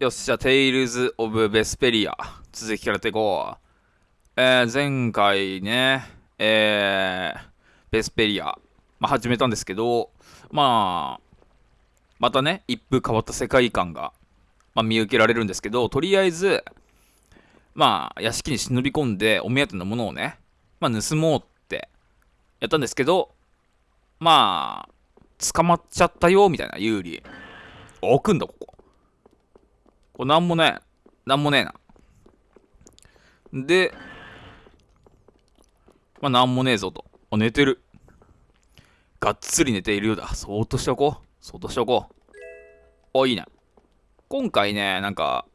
よっしゃ、テイルズ・オブ・ベスペリア。続きからやっていこう。えー、前回ね、えー、ベスペリア、まあ、始めたんですけど、まあ、またね、一風変わった世界観が、まあ、見受けられるんですけど、とりあえず、まあ、屋敷に忍び込んで、お目当てのものをね、まあ、盗もうってやったんですけど、まあ、捕まっちゃったよ、みたいな、ユーリ。置くんだ、ここ。これなんもねえ。なんもねえな。で、まあ、なんもねえぞと。あ、寝てる。がっつり寝ているようだ。そーっとしておこう。そーっとしておこう。あ、いいね。今回ね、なんか、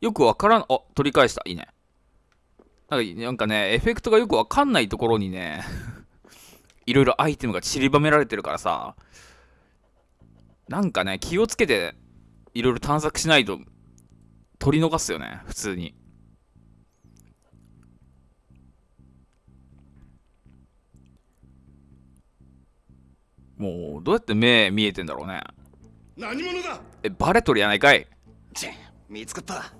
よくわからん、あ、取り返した。いいね。なんかなんかね、エフェクトがよくわかんないところにね、いろいろアイテムが散りばめられてるからさ、なんかね、気をつけていろいろ探索しないと取り逃すよね普通に。もうどうやって目見えてんだろうね。何者だ？えバレとるやないかい。見つかった。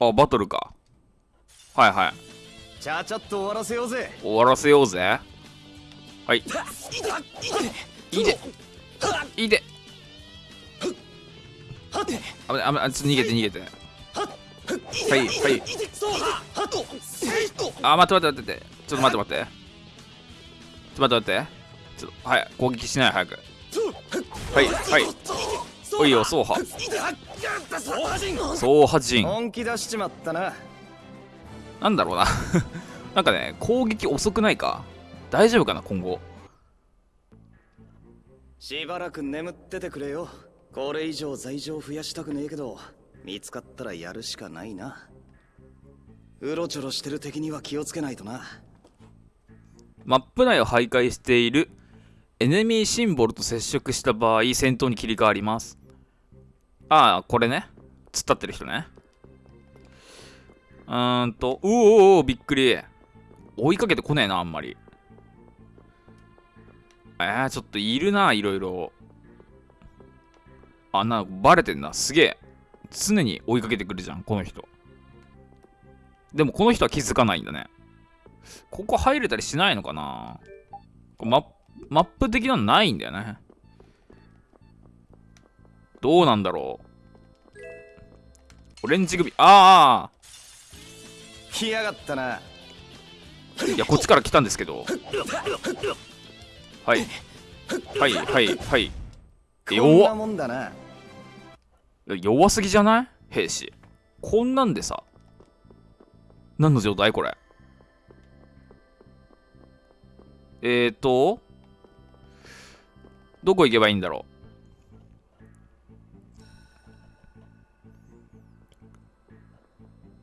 あバトルか。はいはい。ちゃちゃっと終わらせようぜ。終わらせようぜ。はい。いい。でいいで。あぶねあぶねちょっと逃げて逃げて。はいはい。あ待って待って待って。ちょっと待って待って。ちょっと待って待って。ちょっとはい攻撃しない早く。はいはい。おいよ走破走破陣本気出しちまったななんだろうななんかね攻撃遅くないか大丈夫かな今後しばらく眠っててくれよ。これ以上罪状増やしたくねえけど見つかったらやるしかないな。うろちょろしてる敵には気をつけないとな。マップ内を徘徊しているエネミーシンボルと接触した場合戦闘に切り替わります。ああこれね。突っ立ってる人ね。うーんとうおおびっくり。追いかけてこねえなあんまり。えー、ちょっといるないろいろ。あ、な、バレてんな。すげえ。常に追いかけてくるじゃん、この人。でもこの人は気づかないんだね。ここ入れたりしないのかなママップ的なのないんだよね。どうなんだろう。オレンジ首。ああ来やがったな。いや、こっちから来たんですけど。はい。はいはいはい。弱もんだな弱すぎじゃない？兵士。こんなんでさ。何の状態これ？えーとどこ行けばいいんだろ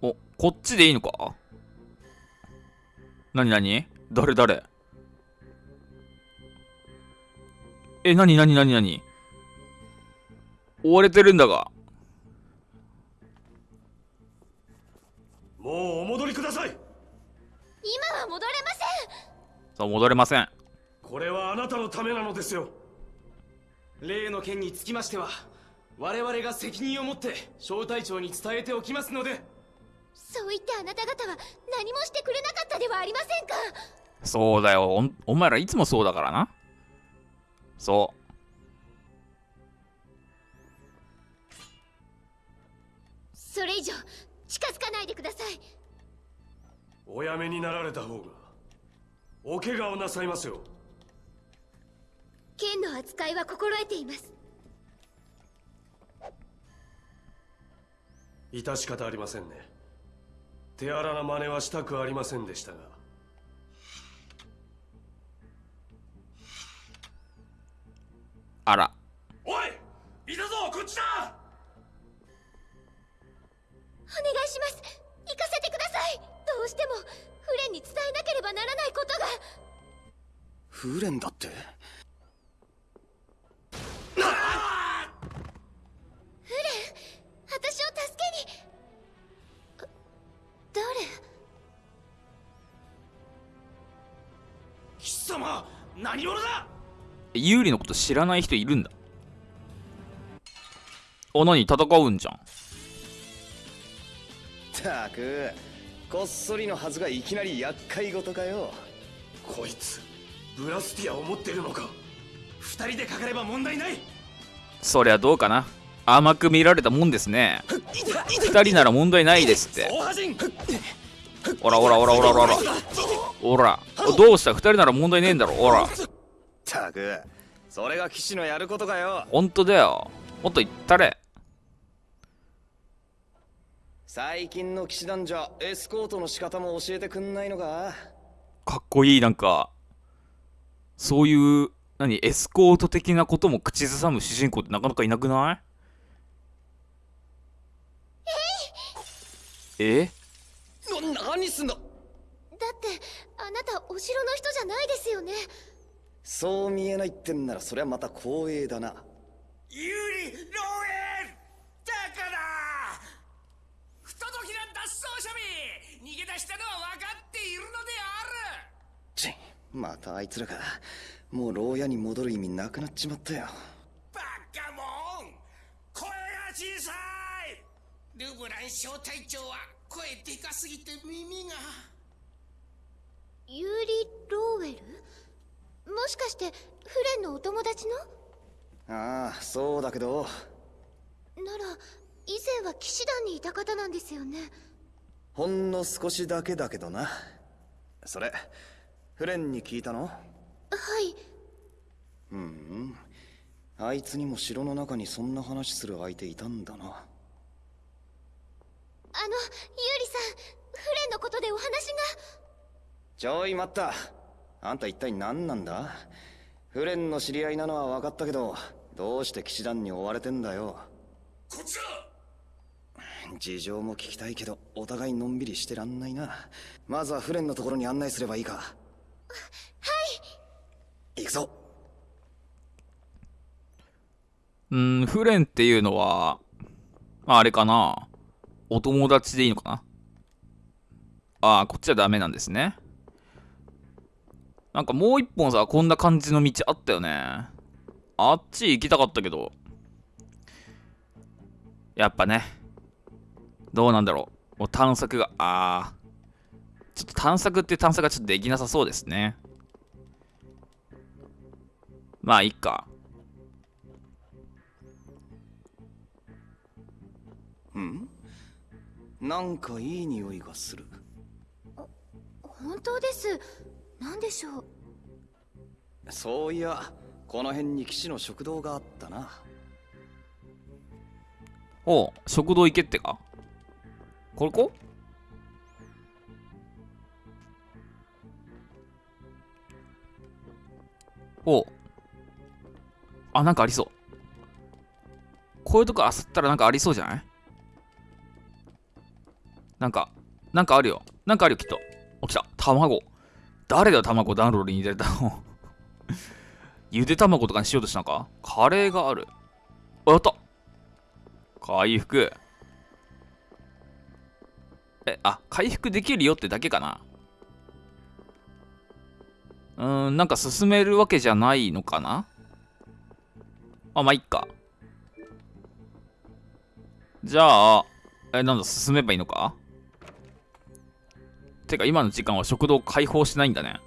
う？おこっちでいいのか？なになに誰誰？え、なになになになに追われてるんだが。もうお戻りください今は戻れませんさあ、戻れません。これはあなたのためなのですよ例の件につきましては我々が責任を持って小隊長に伝えておきますのでそう言ってあなた方は何もしてくれなかったではありませんかそうだよお。お前らいつもそうだからな。そう。それ以上近づかないでください。おやめになられた方がお怪我をなさいますよ。剣の扱いは心得ています。致し方ありませんね。手荒な真似はしたくありませんでしたがあら。おいいたぞこっちだ！お願いします。行かせてください。どうしてもフレンに伝えなければならないことが。フレンだって？フレン私を助けに。誰？貴様何者だ？有利のこと知らない人いるんだ。あ何？戦うんじゃん。たくこっそりのはずがいきなり厄介事かよ。こいつブラスティアを持ってるのか。二人でかかれば問題ない。そりゃどうかな。甘く見られたもんですね。二人なら問題ないですって。おらおらおらおらおらおら。おら。どうした？二人なら問題ねえんだろ。おらたく。それが騎士のやることかよ。ほんとだよ。もっと言ったれ。最近の騎士団じゃエスコートの仕方も教えてくんないのか？かっこいいなんか。そういう何エスコート的なことも口ずさむ主人公ってなかなかいなくない？え？な何すんだ。だってあなたお城の人じゃないですよねそう見えないってんならそりゃまた光栄だな。有利漏洩だから不届きな脱走者め逃げ出したのは分かっているのである！ちまたあいつらかもう牢屋に戻る意味なくなっちまったよ。バカモン声が小さい！ルブラン小隊長は声でかすぎて耳が。ユーリ・ローウェル？もしかしてフレンのお友達の？ああそうだけど。なら以前は騎士団にいた方なんですよね。ほんの少しだけだけどな。それフレンに聞いたの？はい。うん。あいつにも城の中にそんな話する相手いたんだな。あのユーリさんフレンのことでお話が。ちょい待ったあんた一体何なんだ？フレンの知り合いなのは分かったけどどうして騎士団に追われてんだよ？こっちだ！事情も聞きたいけどお互いのんびりしてらんないな。まずはフレンのところに案内すればいいか。はい。行くぞ。うんフレンっていうのはまああれかな？お友達でいいのかな？ああこっちはダメなんですねなんかもう一本さこんな感じの道あったよね。あっち行きたかったけど。やっぱねどうなんだろう。もう探索がああちょっと探索っていう探索がちょっとできなさそうですね。まあいいか。うん？なんかいい匂いがする。本当です何でしょう？そういやこの辺に騎士の食堂があったな。おう食堂行けってか？これこおうあなんかありそう。こういうとこあさったらなんかありそうじゃない？なんかなんかあるよ。なんかあるよきっと。お来た。卵誰だよ卵暖炉に入れたの？ゆで卵とかにしようとしたのか？カレーがある。あやった。回復。えあ回復できるよってだけかな？うーんなんか進めるわけじゃないのかな？あまあいっか。じゃあえなんだ進めばいいのか？てか今の時間は食堂開放しないんだね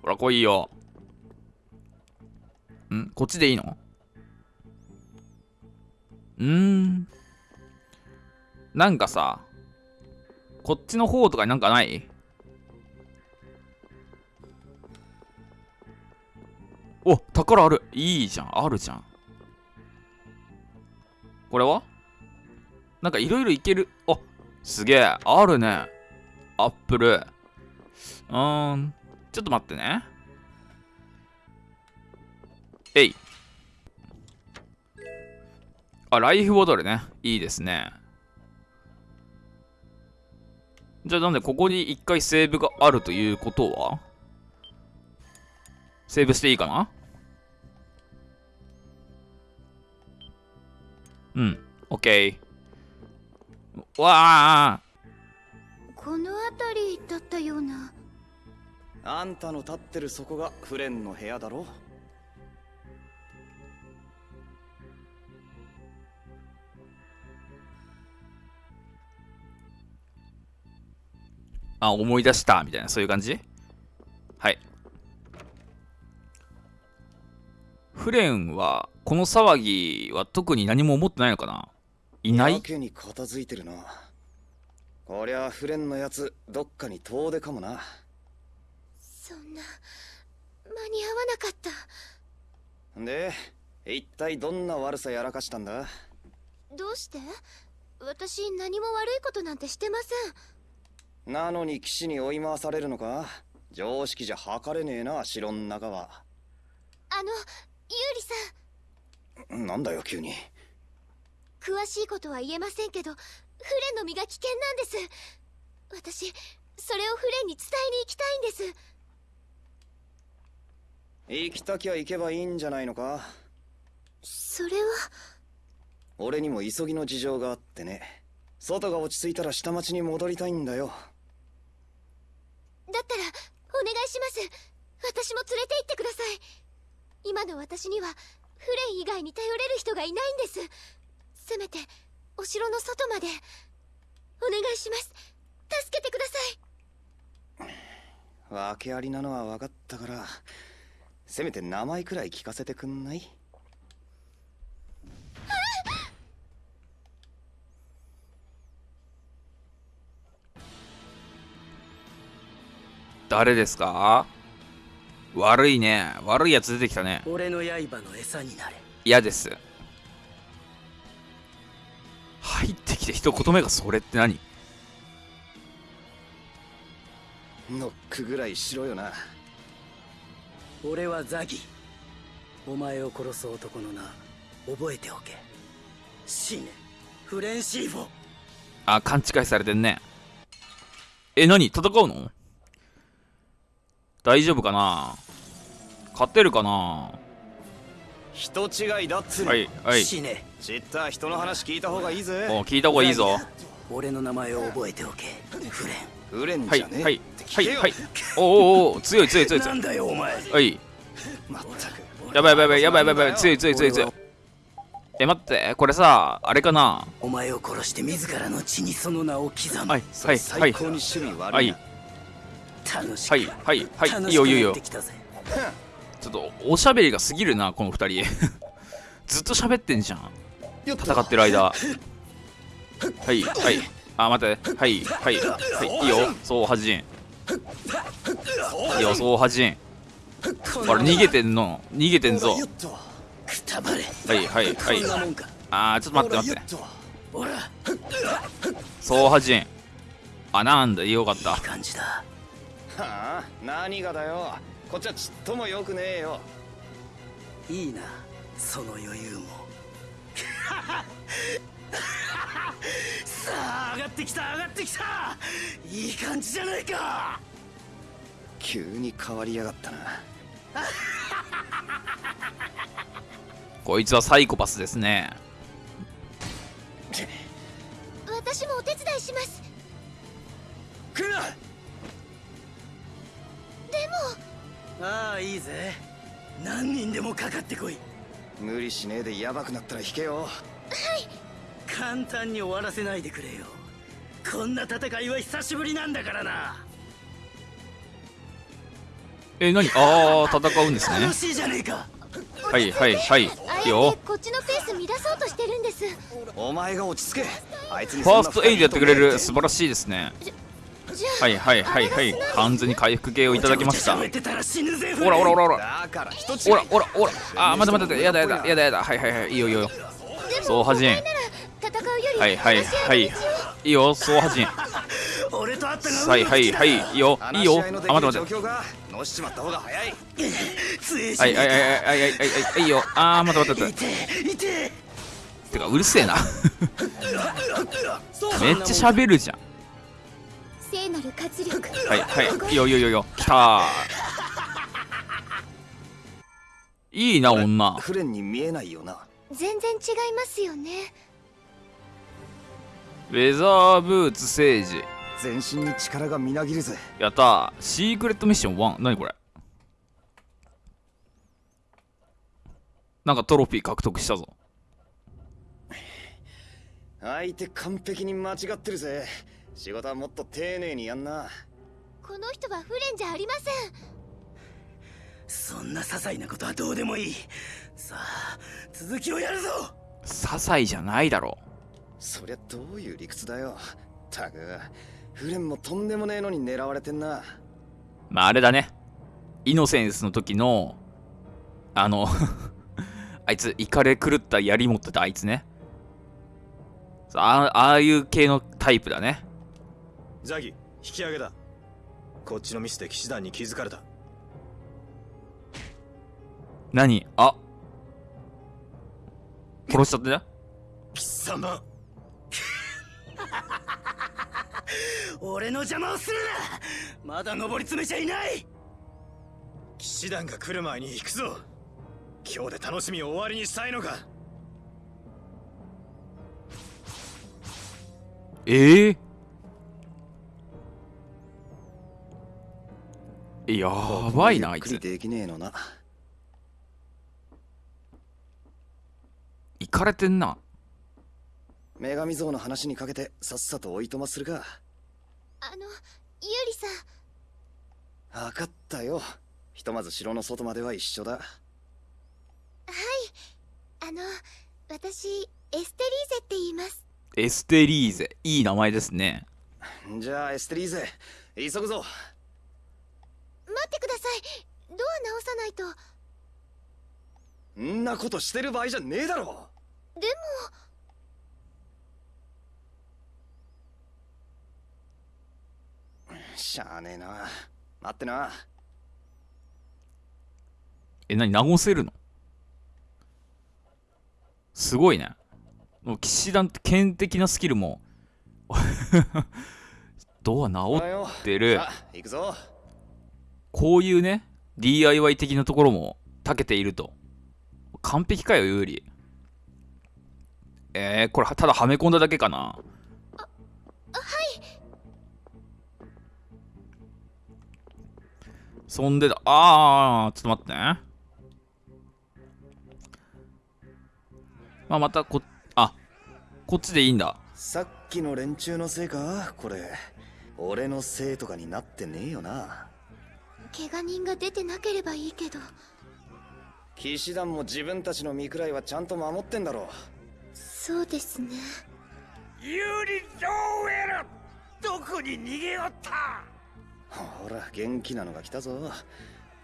ほら来いよん？こっちでいいの？うん。なんかさ、こっちの方とかになんかない？お、宝ある。いいじゃん。あるじゃん。これは？なんかいろいろいける。あ、すげえ。あるね。アップル。うーん。ちょっと待ってね。えい。あ、ライフボトルね。いいですね。じゃあなんでここに一回セーブがあるということは？セーブしていいかな？うん。オッケー。わあ。この辺りだったような。あんたの立ってるそこがフレンの部屋だろ。あ、思い出した、みたいな、そういう感じ？はい。フレンは、この騒ぎは特に何も思ってないのかな？いない？やけに片付いてるな。こりゃフレンのやつどっかに遠出かもな。そんな間に合わなかった。で一体どんな悪さやらかしたんだ？どうして？私何も悪いことなんてしてません。なのに騎士に追い回されるのか？常識じゃ測れねえな城ん中は。あのユーリさん。なんだよ急に詳しいことは言えませんけどフレンの身が危険なんです。私それをフレンに伝えに行きたいんです。行きたきゃ行けばいいんじゃないのか？それは。俺にも急ぎの事情があってね。外が落ち着いたら下町に戻りたいんだよ。だったらお願いします。私も連れて行ってください。今の私にはフレン以外に頼れる人がいないんですせめてお城の外までお願いします助けてください訳ありなのは分かったからせめて名前くらい聞かせてくんない？誰ですか？悪いね。悪いやつ出てきたね。俺の刃の餌になれ嫌です。入ってきて一言目がそれって何？ノックぐらいしろよな。俺はザギ。お前を殺す男の名覚えておけ。死ね。フレンシーフォあ、勘違いされてんね。え、何？戦うの？大丈夫かな？勝てるかな？人違いだっつはい、はい。死ね。知った人の話聞いた方がいいぜ。お聞いた方がいいぞ。俺の名前を覚えておけ。フレン。フレンはい、じゃねえ。はいはい、はい。おおおお強い強い強い強ないん。だよお前。はい。まったく。やばいやばいやばいやばいやばい強い強い強い強い。え、待って、これさ、あれかな？お前を殺して自らの血にその名を刻む、はい、はい、はい。最高に趣味悪いな、はい。はい、はい、はい。いいよいいよいいよちょっと、おしゃべりが過ぎるな、この二人。ずっと喋ってんじゃん。戦ってる間。はい、はい。あ、待って。はい、はい、はい。いいよ、そうはじん。いいよ、そうはじん。ほら、逃げてんの。逃げてんぞ。はい、はい、はい。あー、ちょっと待って待って。そうはじん。あ、なんだ、よかった。はあ何がだよこっちはちっともよくねえよ。いいなその余裕も。さあ上がってきた上がってきた。いい感じじゃないか。急に変わりやがったな。こいつはサイコパスですね。いいぜ何人でもかかってこい無理しねえでヤバくなったら引けよ簡単に終わらせないでくれよこんな戦いは久しぶりなんだからなえ、なにあー、戦うんですね楽。しいじゃねえかはい、はい、はい。いあいよ。こっちのペース乱そうとしてるんですお前が落ち着けあいつにファーストエイドやってくれる。そ素晴らしいですね。はい、はい、はい、はい。完全に回復系をいただきました。ほらほらほらほら。ほらほらほら。あー、待って待って。やだやだやだやだ。はい、はい、はい。いいよいいよ。でもそうはじんお前なら戦うよりはい、はい、はいい。いいよ、そうはじん。俺と会ったがはい、はい、はい。いいよ。いいよ。あ、待って待って。はい、はい、はい、はい、はい、はい、はい。いいよ。あー、待って待ってか待って。てか、うるせえな。めっちゃ喋るじゃん。聖なる活力はい、はい。よ、よ、いいよ。来たー。いいな、女。フレンに見えないよな全然違いますよねレザーブーツ聖治。全身に力がみなぎるぜやったーシークレットミッション1何これ？なんかトロフィー獲得したぞ相手完璧に間違ってるぜ仕事はもっと丁寧にやんな。この人はフレンじゃありません。そんな些細なことはどうでもいい。さあ続きをやるぞ。些細じゃないだろそりゃどういう理屈だよ。たくフレンもとんでもねえのに狙われてんな。まああれだね。イノセンスの時のあの あいつイカれ狂った槍持ってたあいつね。あああいう系のタイプだねザギ引き上げだ。こっちのミスで騎士団に気づかれた。何？あ。殺しちゃってね貴様。俺の邪魔をするな。まだ登り詰めちゃいない。騎士団が来る前に行くぞ。今日で楽しみを終わりにしたいのか。ええやばいなあいつ。できねえのな。いかれてんな。女神像の話にかけてさっさとおいとまするか。あのユーリさん。分かったよ。ひとまず城の外までは一緒だ。あの私エステリーゼって言います。エステリーゼ。いい名前ですね。じゃあエステリーゼ。急ぐぞ待ってください。ドア直さないと。んなことしてる場合じゃねえだろ。でも。しゃあねえな。待ってな。え何直せるの？すごいね。もう騎士団って剣的なスキルも。ドア直ってる。行くぞこういうね DIY 的なところも長けていると。完璧かよ有利えー、これただはめ込んだだけかな。そんでだ。あーちょっと待ってね。まあまたこあこっちでいいんだ。さっきの連中のせいか？これ俺のせいとかになってねえよな怪我人が出てなければいいけど。騎士団も自分たちの身くらいはちゃんと守ってんだろそうですね。ユーリ・ローエルどこに逃げよった！ほら元気なのが来たぞ。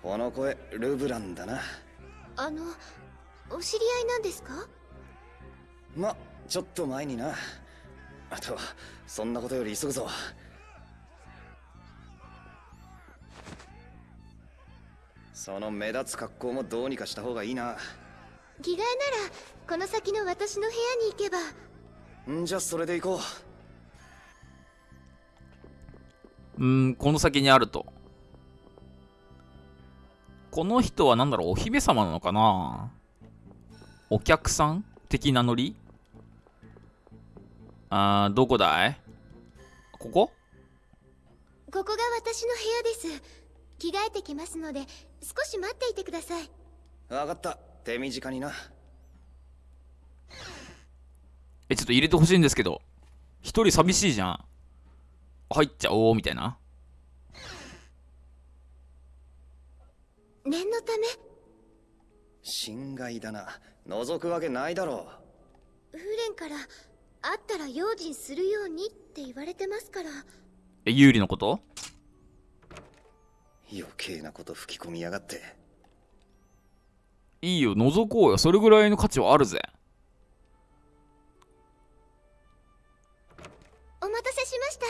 この声ルブランだな。あのお知り合いなんですか？まちょっと前にな。あとそんなことより急ぐぞその目立つ格好もどうにかした方がいいな。着替えならこの先の私の部屋に行けば。んじゃそれで行こう。ーんこの先にあると。この人は何だろうお姫様なのかな？お客さん的なノリあーどこだい？ここ？ここが私の部屋です着替えてきますので少し待っていてください。う分かった。手短にな。えちょっと入れてほしいんですけど一人寂しいじゃん。入っちゃおうみたいな。念のため。心外だな。覗くわけないだろフレンから会ったら用心するようにって言われてますから。え有利のこと？余計なこと吹き込みやがって。いいよ覗こうよ。それぐらいの価値はあるぜ。お待たせしました。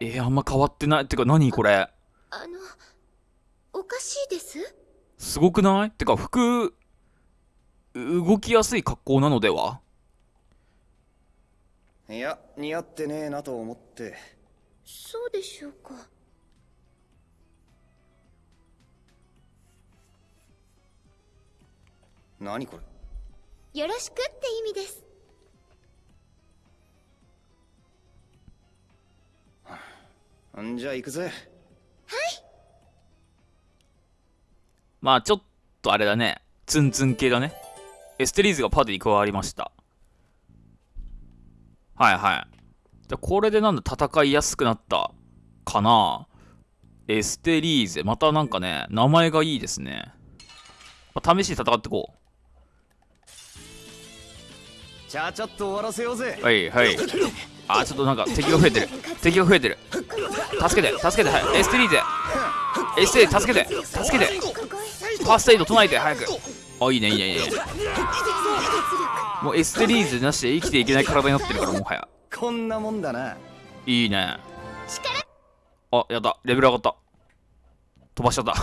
えー、あんま変わってない。ってか何これ？あのおかしいです？すごくない？てか服動きやすい格好なのでは？いや似合ってねえなと思ってそうでしょうか。なにこれ？よろしくって意味です。んじゃあ行くぜ。はい。まあちょっとあれだね。ツンツン系だね。エステリーズがパーティーに加わりました。はいはい。じゃあこれでなんだ戦いやすくなったかな？エステリーゼ。またなんかね、名前がいいですね。まあ、試しに戦ってこちゃちゃっと終わらせようぜう。はいはい。あ、ちょっとなんか敵が増えてる。敵が増えてる。助けて、助けて、はい。エステリーゼ。エステリーゼ、助けて、助けて。ファーストエイド唱えて、早く。あ、いいね、いいね、いいね。もうエステリーゼなしで生きていけない体になってるから、もはや。こんなもんだないいね。あ、やった。レベル上がった。飛ばしちゃった。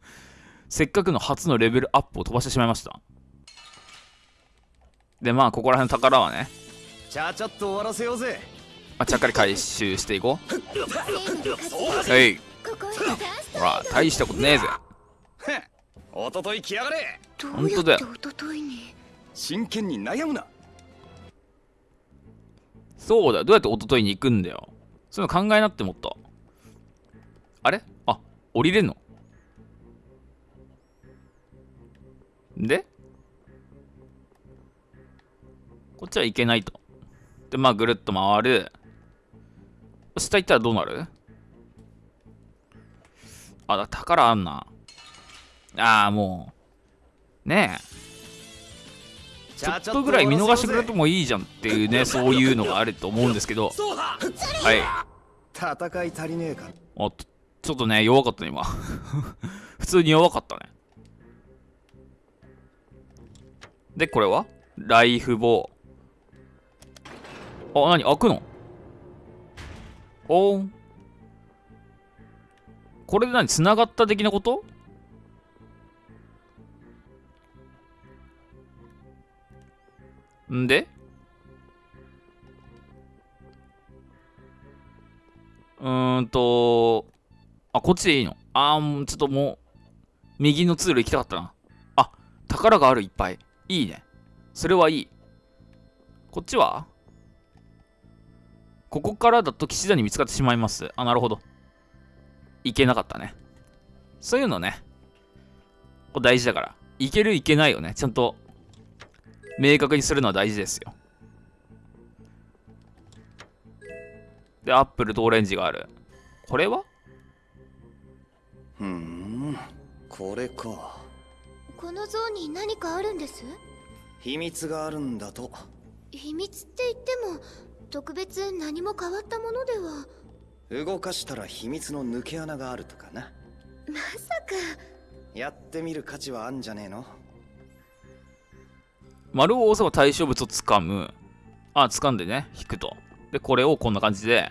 せっかくの初のレベルアップを飛ばしてしまいました。で、まあ、ここら辺の宝はね、ちゃちゃっと終わらせようぜまあ、ちゃっかり回収していこう。はい。ほら、大したことねえぜ。おととい来やがれど本当だよ一昨日に？真剣に悩むなそうだよ。どうやって一昨日に行くんだよ。そういうの考えなってもっと。あれ？あ、降りれんの？で？こっちは行けないと。で、まあ、ぐるっと回る。下行ったらどうなる？あ、だ宝あんな。ああ、もう。ねえ。ちょっとぐらい見逃してくれてもいいじゃんっていうね、そういうのがあると思うんですけど。はい。戦い足りねえかおっと、ちょっとね、弱かったね、今。普通に弱かったね。で、これは？ライフボー。あ、なに開くの？おーん。これで何？繋がった的なこと？んで？うーんと、あ、こっちでいいの？あー、ちょっともう、右の通路行きたかったな。あ、宝があるいっぱい。いいね。それはいい。こっちは？ここからだと騎士団に見つかってしまいます。あ、なるほど。行けなかったね。そういうのね。これ大事だから。行ける行けないよね。ちゃんと、明確にするのは大事ですよ。で、アップルとオレンジがある。これは？ふーんこれか。この像に何かあるんです？秘密があるんだと。秘密って言っても特別何も変わったものでは。動かしたら秘密の抜け穴があるとかな。まさか。やってみる価値はあんじゃねえの？丸を押せば対象物を掴む。あ、掴んでね、引くと。で、これをこんな感じで。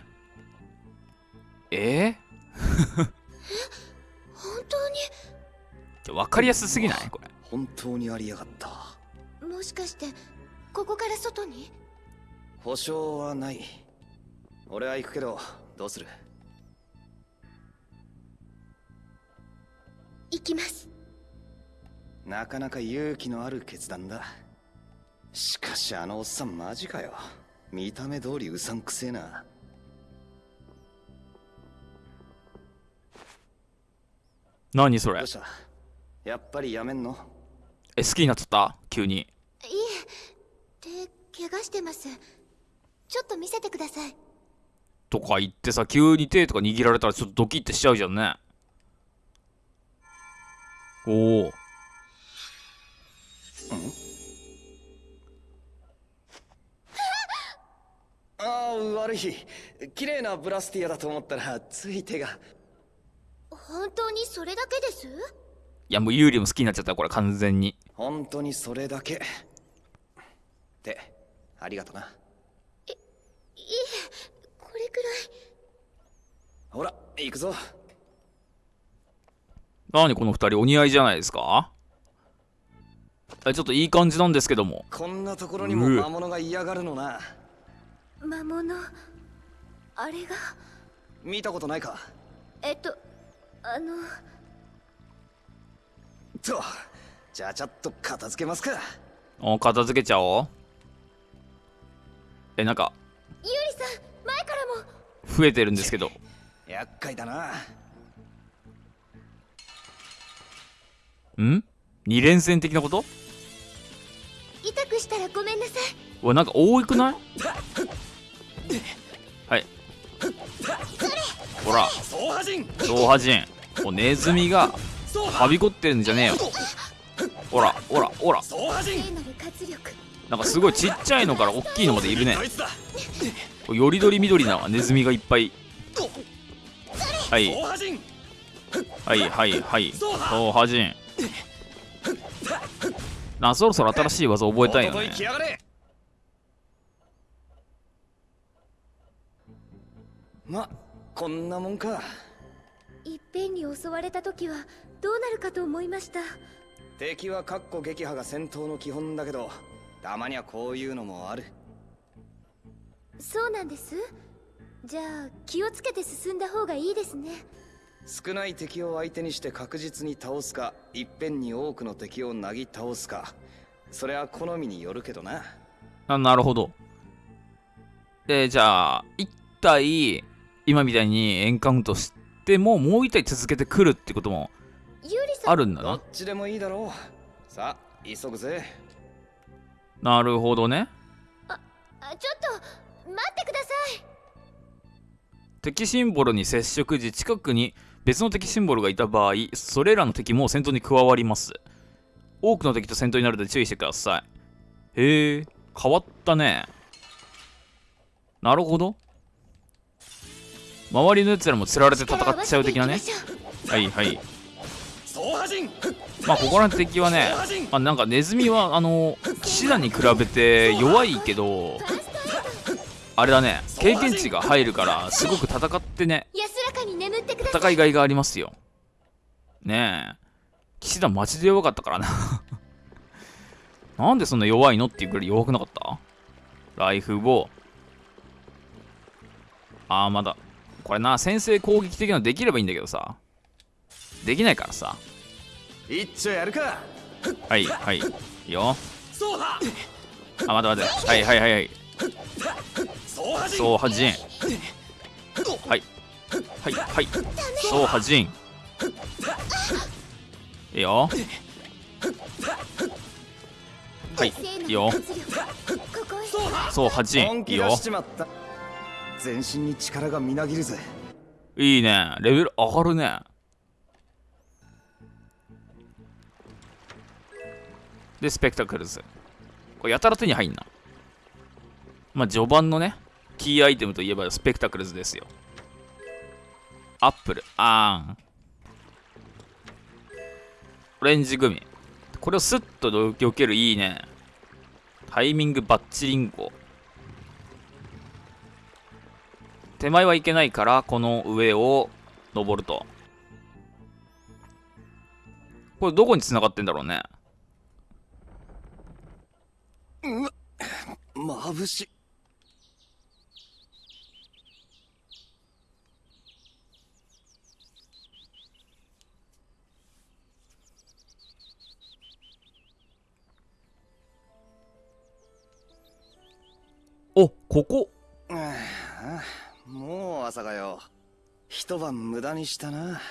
え？本当に？ー、わかりやすすぎない？これ。本当にありやがった。もしかしてここから外に？保証はない。俺は行くけどどうする？行きます。なかなか勇気のある決断だしかしあのおっさんマジかよ。見た目通りうさんくせえな。何それ？やっぱりやめんの？え、好きになっちゃった？急に。いえ手怪我してます。ちょっと見せてください。とか言ってさ、急に手とか握られたらちょっとドキッてしちゃうじゃんね。おお。ああ悪い。綺麗なブラスティアだと思ったらつい手が。本当にそれだけです？いや、もうユーリも好きになっちゃったこれ完全に。本当にそれだけ。ってありがとな。いいえこれくらい。ほら行くぞ。何この二人お似合いじゃないですか？えちょっといい感じなんですけども。こんなところにも魔物が嫌がるのな魔物？あれが？見たことないか？えっとあの。とじゃあちゃっと片付けますか。お片付けちゃおう。え、なんか、ユーリさん前からも。増えてるんですけど。厄介だな。ん？二連戦的なこと？痛くしたらごめんなさい。うわなんか多くない？はい。ほら。総破人。おネズミがはびこってるんじゃねえよ。ほらほらほら。なんかすごいちっちゃいのから大きいのまでいるね。よりどり緑なネズミがいっぱい。はい。はいはいはい。同破人なそろそろ新しい技覚えたいよとねいきやがれ。まこんなもんか。いっぺんに襲われた時はどうなるかと思いました。敵はかっこ撃破が戦闘の基本だけどたまにはこういうのもある。そうなんです。じゃあ気をつけて進んだ方がいいですね少ない敵を相手にして確実に倒すかいっぺんに多くの敵をなぎ倒すか。それは好みによるけどな。あなるほど。でじゃあ1体今みたいにエンカウントしてももう1体続けてくるってこともあるんだなどっちでもいいだろう。さあ急ぐぜ。なるほどね。あちょっと待ってください。敵シンボルに接触時近くに別の敵シンボルがいた場合それらの敵も戦闘に加わります。多くの敵と戦闘になるので注意してください。へえ変わったね。なるほど。周りのやつらも釣られて戦っちゃう的なね。はいはい。まあここらの敵はねあなんかネズミはあの騎士団に比べて弱いけどあれだね。経験値が入るからすごく戦ってね。安らかに眠ってください。戦いがいがありますよ。ねえ。騎士団マジで弱かったからな。なんでそんな弱いのっていうくらい弱くなかった？ライフボー。ああまだ。これな先制攻撃的なのできればいいんだけどさ。できないからさ。一丁やるか。はいはい。いいよ。あ待って待って。はいはいはいはい総破人総破人はい。はい。はい。総破人いいよ。はい。いるいよ。活力ここへ総破人いいよ全身に力がみなぎるぜ。いいね。レベル上がるね。でスペクタクルズ。これやたら手に入んな。まあ序盤のねキーアイテムといえばスペクタクルズですよ。アップルあーんオレンジグミ。これをスッと避けるいいね。タイミングバッチリンゴ手前はいけないからこの上を登ると。これどこに繋がってんだろうね。まぶしい。おここ。もう朝がよ。一晩無駄にしたな。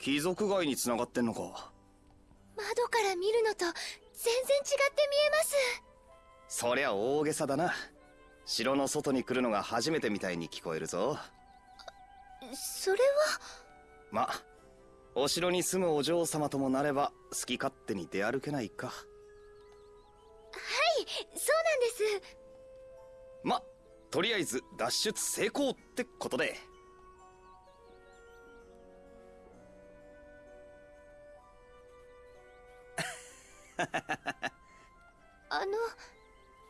貴族街に繋がってんのか。窓から見るのと全然違って見えます。そりゃ大げさだな。城の外に来るのが初めてみたいに聞こえるぞ。それは？まお城に住むお嬢様ともなれば好き勝手に出歩けないか。そうなんですまとりあえず脱出成功ってことで。あの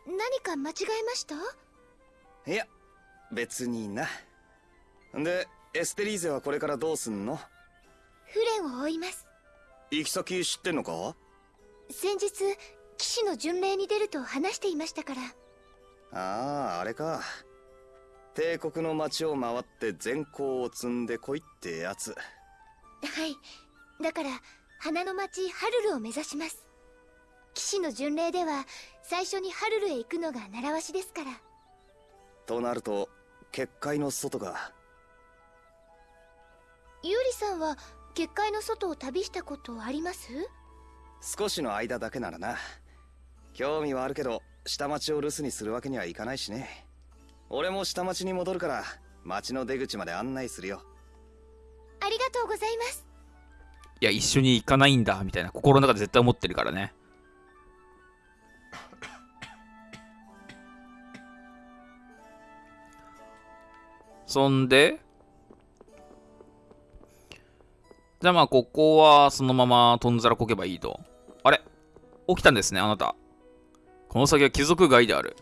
何か間違えました？いや別にな。でエステリーゼはこれからどうすんの？フレンを追います。行き先知ってんのか？先日騎士の巡礼に出ると話していましたからあああれか。帝国の街を回って善行を積んでこいってやつ。はい。だから花の町ハルルを目指します。騎士の巡礼では最初にハルルへ行くのが習わしですから。となると結界の外かゆうりさんは結界の外を旅したことあります？少しの間だけならな。興味はあるけど下町を留守にするわけにはいかないしね俺も下町に戻るから町の出口まで案内するよありがとうございますいや、一緒に行かないんだ、みたいな心の中で絶対思ってるからね。そんで、じゃあまあ、ここはそのままとんざらこけばいいと。あれ？起きたんですね、あなた。この先は貴族街である。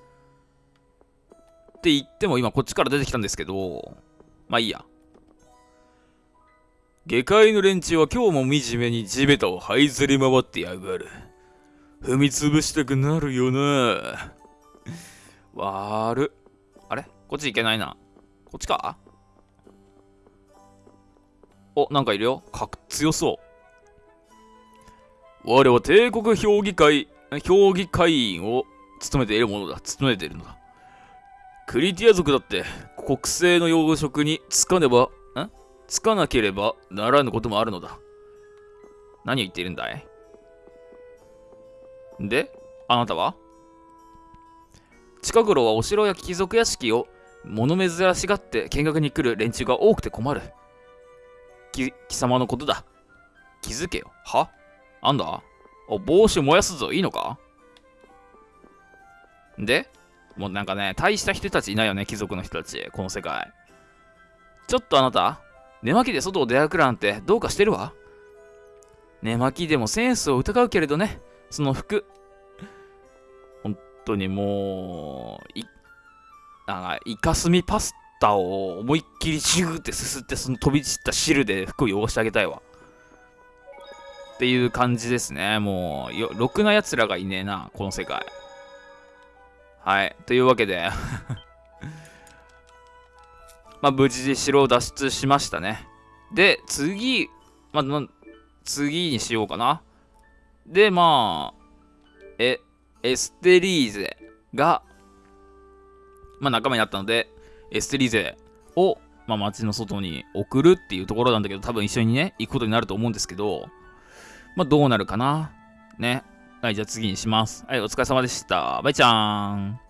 って言っても今こっちから出てきたんですけど、まあいいや。下界の連中は今日も惨めに地べたを這いずり回ってやがる。踏み潰したくなるよな。悪っ。あれ？こっち行けないな。こっちか？お、なんかいるよ。かっ強そう。我は帝国評議会、評議会員を務めているものだ。務めているのだ。クリティア族だって国政の養殖につかねば、んつかなければならぬこともあるのだ。何を言っているんだい？で、あなたは？近頃はお城や貴族屋敷を物珍しがって見学に来る連中が多くて困る。き貴様のことだ。気づけよ。は？あんだ？お、帽子燃やすぞ。いいのか？でもうなんかね、大した人たちいないよね、貴族の人たち。この世界。ちょっとあなた、寝巻きで外を出歩くなんてどうかしてるわ？寝巻きでもセンスを疑うけれどね、その服。本当にもう、い、なんか、イカスミパスタを思いっきりシューってすすって、その飛び散った汁で服を汚してあげたいわ。っていう感じですね。もう、よ、ろくな奴らがいねえな、この世界。はい。というわけで まあ、無事で城を脱出しましたね。で、次、まあ、次にしようかな。で、まあ、え、エステリーゼが、まあ、仲間になったので、エステリーゼを、まあ、街の外に送るっていうところなんだけど、多分一緒にね、行くことになると思うんですけど、まあ、どうなるかな。ね。はい、じゃあ次にします。はい、お疲れ様でした。バイちゃーん。